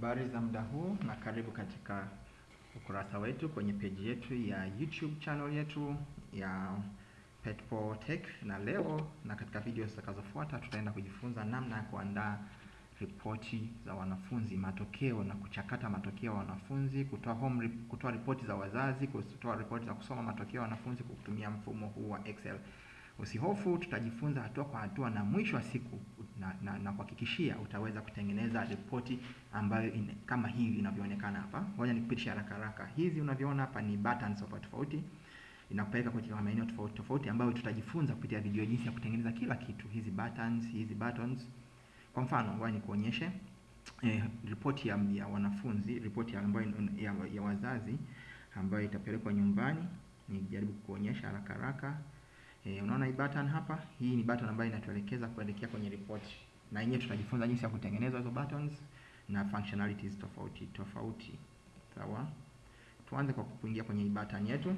Habari za muda huu na karibu katika ukurasa wetu kwenye peji yetu ya YouTube channel yetu ya Petpo Tech, na leo na katika video zitakazofuata tutaenda kujifunza namna ya kuandaa ripoti za wanafunzi, matokeo na kuchakata matokeo ya wanafunzi, kutoa home kutoa ripoti za wazazi, kutoa ripoti za kusoma matokeo ya wanafunzi kwa kutumia mfumo huu wa Excel. Usihofu, tutajifunza hatua kwa hatua na mwisho wa siku na, na, na kuhakikishia utaweza kutengeneza ripoti ambayo in, kama hivi inavyoonekana hapa. Ngoja nikupitishe haraka haraka. Hizi unavyoona hapa ni buttons tofauti tofauti, inakupeleka katika maeneo tofauti tofauti ambayo tutajifunza kupitia video jinsi ya kutengeneza kila kitu. Hizi buttons, hizi buttons. Kwa mfano, ngoja nikuonyeshe eh, ripoti ya, ya wanafunzi, ripoti ya, ambayo ya, ya wazazi ambayo itapelekwa nyumbani. Nijaribu kuonyesha haraka haraka. E, unaona hii button hapa, hii ni button ambayo inatuelekeza kuelekea kwenye ripoti, na yenyewe tutajifunza jinsi ya kutengeneza hizo buttons na functionalities tofauti tofauti. Sawa, tuanze kwa kuingia kwenye hii button yetu.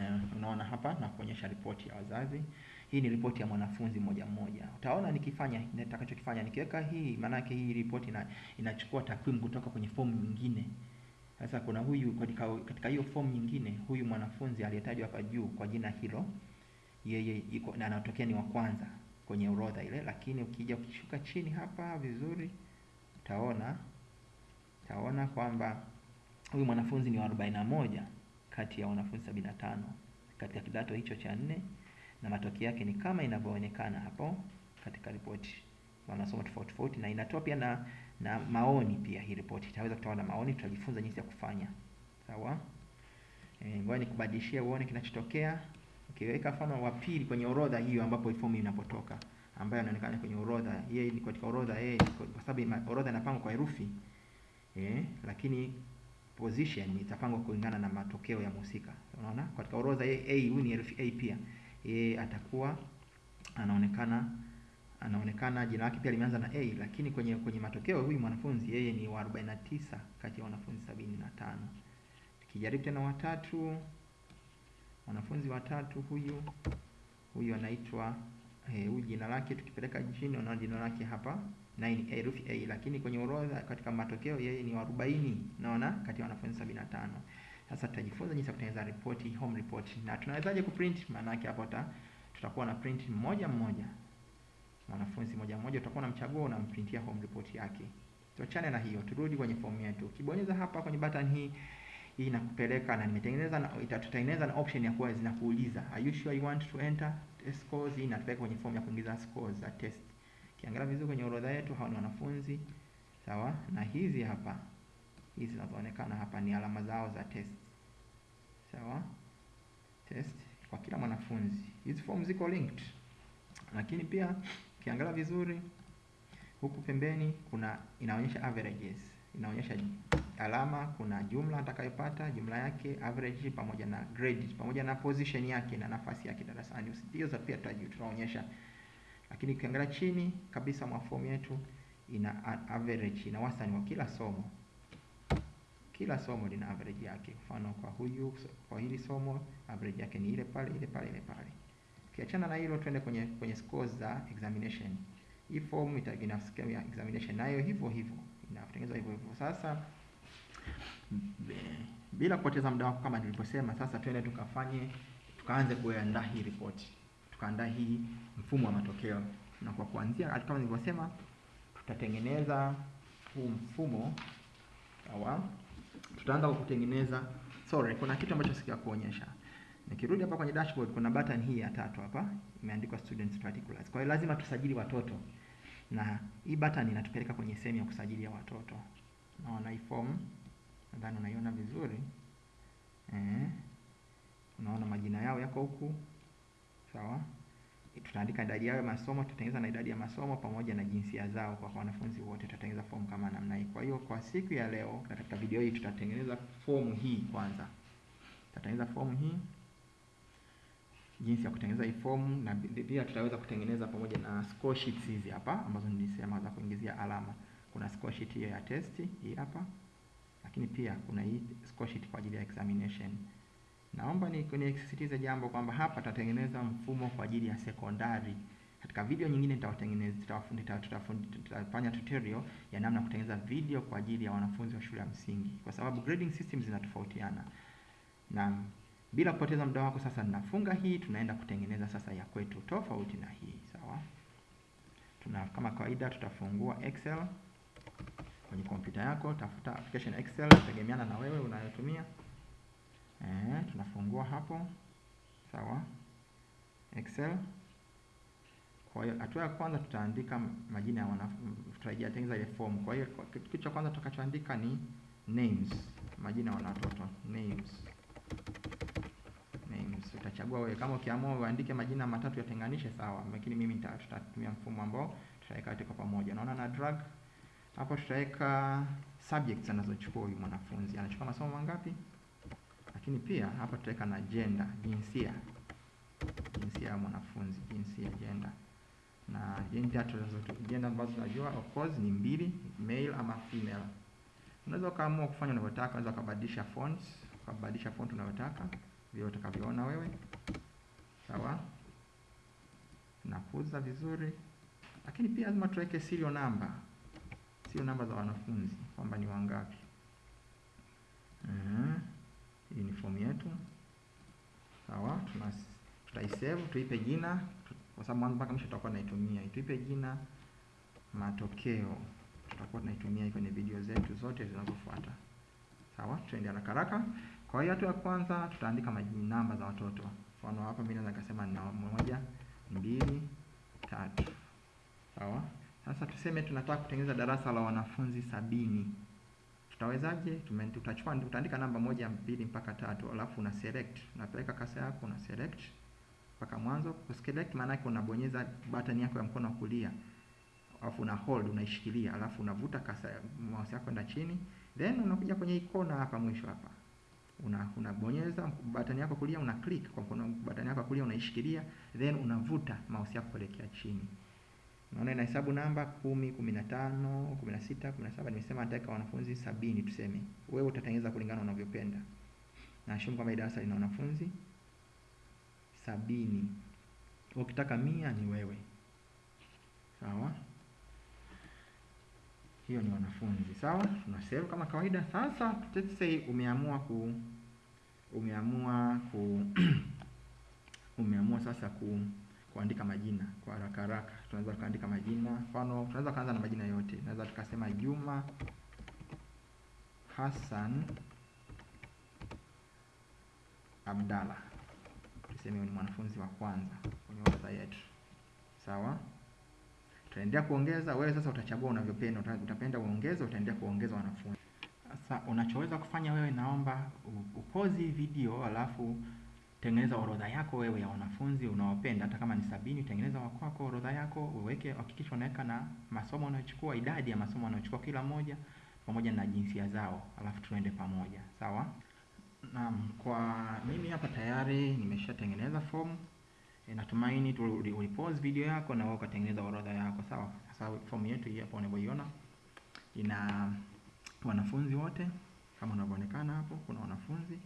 E, unaona hapa na kuonyesha ripoti ya wazazi. Hii ni ripoti ya mwanafunzi moja mmoja. Utaona nikifanya nitakachokifanya nikiweka hii, maana yake hii ripoti ina, inachukua takwimu kutoka kwenye fomu nyingine. Sasa kuna huyu katika katika hiyo fomu nyingine, huyu mwanafunzi aliyetajwa hapa juu kwa jina hilo yeye iko na anatokea ni wa kwanza kwenye orodha ile, lakini ukija ukishuka chini hapa vizuri, utaona utaona kwamba huyu mwanafunzi ni wa arobaini na moja kati ya wanafunzi sabini na tano katika kidato hicho cha nne, na matokeo yake ni kama inavyoonekana hapo katika ripoti. Wanasoma tofauti tofauti, na inatoa pia na na maoni pia. Hii ripoti itaweza kutoa na maoni, tutajifunza jinsi ya kufanya. Sawa, e, ngoja nikubadilishie uone kinachotokea. Ukiweka mfano wa pili kwenye orodha hiyo ambapo fomu inapotoka ambayo anaonekana kwenye orodha, yeye ni katika orodha yeye, kwa sababu orodha inapangwa kwa herufi eh, lakini position itapangwa kulingana na matokeo ya mhusika. Unaona, katika orodha yeye A, huyu ni herufi A pia, yeye atakuwa anaonekana anaonekana jina lake pia limeanza na A, lakini kwenye kwenye matokeo huyu mwanafunzi yeye ni wa 49 kati ya wanafunzi 75. Tukijaribu tena watatu mwanafunzi watatu huyu huyu anaitwa eh, huyu jina lake tukipeleka chini, unaona jina lake hapa na ni herufi A, lakini kwenye orodha katika matokeo yeye ni 40, naona kati ya wanafunzi 75. Sasa tutajifunza jinsi ya kutengeneza report, home report, na tunawezaje kuprint. Maana yake hapo tutakuwa na print mmoja mmoja, mwanafunzi mmoja mmoja, utakuwa unamchagua unamprintia home report yake. Tuachane na hiyo, turudi kwenye fomu yetu. Ukibonyeza hapa kwenye button hii hii inakupeleka na nimetengeneza na itatutengeneza na option ya kuwa zinakuuliza are you sure you want to enter test scores. Hii inatupeleka kwenye form ya kuingiza scores za test. Kiangalia vizuri kwenye orodha yetu, hawa ni wanafunzi sawa, na hizi hapa hizi zinazoonekana hapa ni alama zao za test sawa, test kwa kila mwanafunzi. Hizi form ziko linked, lakini pia kiangalia vizuri huku pembeni kuna inaonyesha averages, inaonyesha alama kuna jumla atakayopata jumla yake, average pamoja na grade pamoja na position yake na nafasi yake darasani. Hizo pia tutaonyesha, lakini ukiangalia chini kabisa mwa fomu yetu ina average, ina wastani wa kila somo. Kila somo lina average yake. Mfano kwa huyu, kwa hili somo average yake ni ile pale ile pale ile pale. Ukiachana na hilo, twende kwenye kwenye scores za examination. Hii form itagina ya examination nayo hivyo hivyo inatengenezwa hivyo hivyo. Sasa bila kupoteza muda wako, kama nilivyosema, sasa twende tukafanye, tukaanze kuandaa hii ripoti, tukaandaa hii mfumo wa matokeo. Na kwa kuanzia, kama nilivyosema, tutatengeneza huu mfumo sawa. Tutaanza kwa kutengeneza, sorry, kuna kitu ambacho sikia kuonyesha. Nikirudi hapa kwenye dashboard, kuna button hii ya tatu hapa imeandikwa students particulars. Kwa hiyo lazima tusajili watoto, na hii button inatupeleka kwenye sehemu ya kusajili ya watoto. Unaona hii form nadhani unaiona vizuri eh, unaona majina yao yako huku sawa. Tutaandika idadi yao ya masomo, tutatengeneza na idadi ya masomo pamoja na jinsia zao kwa wanafunzi wote, tutatengeneza fomu kama namna hii. Kwa hiyo kwa siku ya leo katika video hii tutatengeneza fomu hii kwanza, tutatengeneza fomu hii, jinsi ya kutengeneza hii form na pia tutaweza kutengeneza pamoja na score sheets hizi hapa ambazo nilisema za kuingizia alama. Kuna score sheet hiyo ya test hii hapa lakini pia kuna hii score sheet kwa ajili ya examination. Naomba ni nisisitize jambo kwamba hapa tutatengeneza mfumo kwa ajili ya sekondari Katika video nyingine tutafanya tutorial ya namna kutengeneza video kwa ajili ya wanafunzi wa shule ya msingi, kwa sababu grading systems zinatofautiana. Na bila kupoteza muda wako, sasa ninafunga hii, tunaenda kutengeneza sasa ya kwetu tofauti na hii, sawa? Tuna kama kawaida tutafungua Excel kwenye kompyuta yako, tafuta application Excel tegemeana na wewe unayotumia. Eh, tunafungua hapo, sawa, Excel. Kwa hiyo hatua ya kwanza tutaandika majina ya wanafunzi, tutatengeneza ile form. Kwa hiyo kitu cha kwanza tutakachoandika ni names, majina ya watoto, names names. Utachagua wewe, kama ukiamua uandike majina matatu yatenganishe, sawa, lakini mimi tutatumia mfumo ambao tutaweka yote kwa pamoja. Naona na drag. Hapo, tutaweka subjects anazochukua huyu mwanafunzi, anachukua masomo mangapi, lakini pia hapa tutaweka na gender, jinsia, jinsia ya mwanafunzi, jinsia, gender. Na gender gender ambazo tunajua of course ni mbili, male ama female. Unaweza ukaamua kufanya unavyotaka, unaweza ukabadilisha fonts, ukabadilisha font unayotaka vile utakavyoona wewe, sawa. Tunakuza vizuri, lakini pia lazima tuweke serial namba serial namba za wanafunzi kwamba ni wangapi. Hii ni fomu yetu, sawa. Tuna tutaisave, tuipe jina kwa sababu mwanzo mpaka mwisho tutakuwa tunaitumia. Tuipe jina matokeo, tutakuwa tunaitumia kwenye video zetu zote zinazofuata, sawa. Tuende haraka haraka. Kwa hiyo hatua ya kwanza tutaandika majina namba za watoto. Mfano hapa mimi naweza kusema nina moja, mbili, tatu. Sawa? Sasa tuseme tunataka kutengeneza darasa la wanafunzi sabini. Tutawezaje? Tutachukua tutaandika namba moja, mbili mpaka tatu, alafu una select. Unapeleka kasa yako una select mpaka mwanzo. Kuselect maana yake unabonyeza button yako ya mkono wa kulia. Alafu una hold unaishikilia, alafu unavuta kasa mouse yako kwenda chini. Then unakuja kwenye ikona hapa mwisho hapa una unabonyeza button yako kulia, una click kwa mkono, button yako kulia unaishikilia, then unavuta mouse yako kuelekea chini. Unaona inahesabu namba kumi, kumi na tano, kumi na sita, kumi na saba. Nimesema nataka wanafunzi sabini tuseme. Wewe utatengeneza kulingana unavyopenda. Na assume kama darasa lina wanafunzi sabini. Ukitaka mia ni wewe. Sawa? Hiyo ni wanafunzi sawa, tuna save kama kawaida. Sasa let's say umeamua ku umeamua ku umeamua sasa ku kuandika majina kwa haraka haraka. Tunaweza tukaandika majina, mfano tunaweza kuanza na majina yote. Tunaweza tukasema Juma Hassan Abdalla, tuseme ni mwanafunzi wa kwanza kwenye orodha yetu, sawa. Tutaendelea kuongeza. Wewe sasa utachagua unavyopenda, utapenda uongeze, utaendelea kuongeza wanafunzi. Sasa unachoweza kufanya wewe, naomba upozi video, alafu tengeneza orodha yako wewe ya wanafunzi unaopenda. Hata kama ni sabini, tengeneza wakwako orodha yako, uweke, hakikisha unaweka na masomo unayochukua, idadi ya masomo unayochukua kila moja, pamoja na jinsia zao, alafu tuende pamoja, sawa. Naam, kwa mimi hapa tayari nimeshatengeneza fomu E, natumaini ulipause video yako na wewe ukatengeneza orodha yako sawa. Sasa fomu yetu hii hapa unavyoiona ina wanafunzi wote kama unavyoonekana hapo, kuna wanafunzi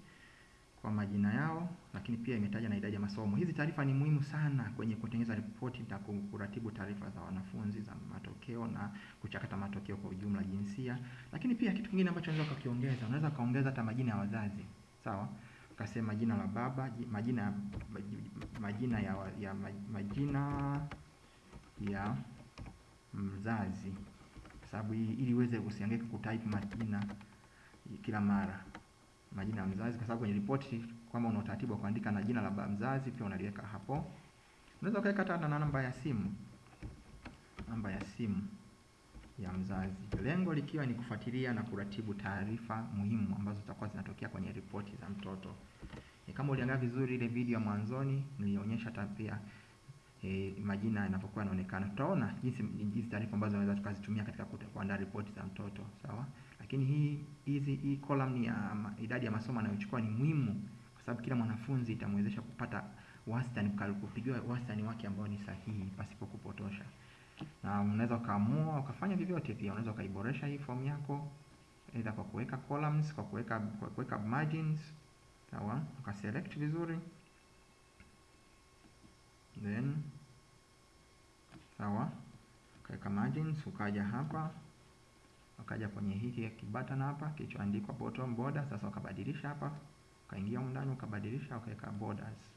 kwa majina yao, lakini pia imetaja na idadi ya masomo. Hizi taarifa ni muhimu sana kwenye kutengeneza ripoti na kuratibu taarifa za wanafunzi za matokeo na kuchakata matokeo kwa ujumla, jinsia. Lakini pia kitu kingine ambacho unaweza ukakiongeza, unaweza kaongeza hata majina ya wazazi sawa ukasema jina la baba, majina majina ya, ya majina ya mzazi, sababu ili uweze usihangaike kutype majina kila mara, majina ya mzazi, kwa sababu kwenye ripoti kama una utaratibu wa kuandika na jina la mzazi pia unaliweka hapo. Unaweza ukaweka hata na namba ya simu, namba ya simu ya mzazi, lengo likiwa ni kufuatilia na kuratibu taarifa muhimu ambazo zitakuwa zinatokea kwenye ripoti za mtoto. Kama uliangalia vizuri ile video ya mwanzoni nilionyesha tabia e, majina yanapokuwa yanaonekana. Tutaona jinsi hizi taarifa ambazo tunaweza tukazitumia katika kuandaa ripoti za mtoto, sawa? Lakini hii hizi hii column ya idadi ya masomo anayochukua ni muhimu kwa sababu kila mwanafunzi itamwezesha kupata wastani, kupigiwa wastani wake ambao ni sahihi pasipo kupotosha na unaweza ukaamua ukafanya vyovyote. Pia unaweza ukaiboresha hii form yako aidha kwa kuweka columns, kwa kuweka kwa kuweka margins, sawa, ukaselect vizuri, then sawa. Ukaweka margins, ukaja hapa ukaja kwenye hiki kibutton hapa kilichoandikwa bottom border. Sasa ukabadilisha hapa, ukaingia ndani ukabadilisha, ukaweka borders.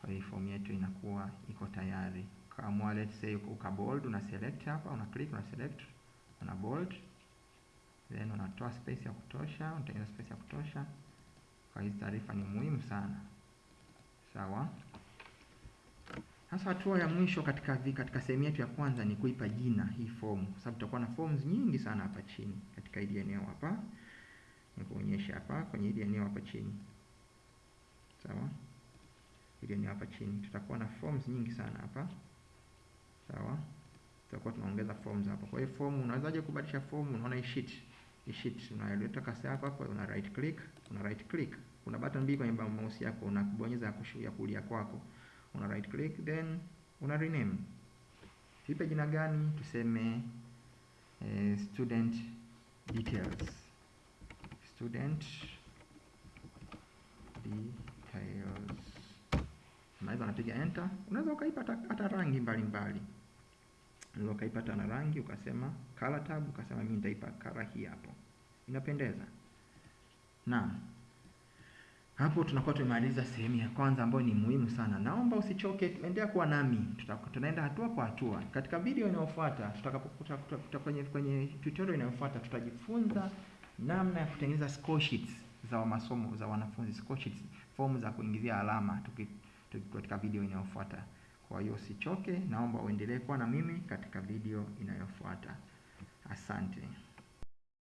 Kwa hiyo form yetu inakuwa iko tayari. Kama let's say uka bold, una select hapa, una click, una select, una bold, then unatoa space ya kutosha, unatengeneza space ya kutosha. Kwa hizi taarifa ni muhimu sana, sawa. Sasa hatua ya mwisho katika vi, katika sehemu yetu ya kwanza ni kuipa jina hii form, kwa sababu tutakuwa na forms nyingi sana hapa chini katika hili eneo hapa. Nikuonyesha hapa kwenye hili eneo hapa chini, sawa. Hili eneo hapa chini tutakuwa na forms nyingi sana hapa, sawa. Tutakuwa tunaongeza forms hapa. Kwa hiyo form, unawezaje kubadilisha form? Unaona hii sheet, hii sheet unaleta kasi yako hapa, una right click, una right click, kuna button mbili kwenye mouse yako, unabonyeza ya kulia kwako una right click then una rename. Tuipe jina gani? Tuseme eh, student details, student details. Unaweza unapiga enter. Unaweza ukaipa hata rangi mbalimbali, unaweza ukaipata na rangi, ukasema color tab, ukasema mimi nitaipa color hii hapo, inapendeza. Naam. Hapo tunakuwa tumemaliza sehemu ya kwanza ambayo ni muhimu sana. Naomba usichoke, endelea kuwa nami, tunaenda hatua kwa hatua. Katika video inayofuata tutakapokuta kwenye kwenye tutorial inayofuata tutajifunza namna ya kutengeneza score sheets za masomo za wanafunzi, score sheets, fomu za kuingizia alama tuki, tuki, katika video inayofuata. Kwa hiyo usichoke, naomba uendelee kuwa na mimi katika video inayofuata. Asante.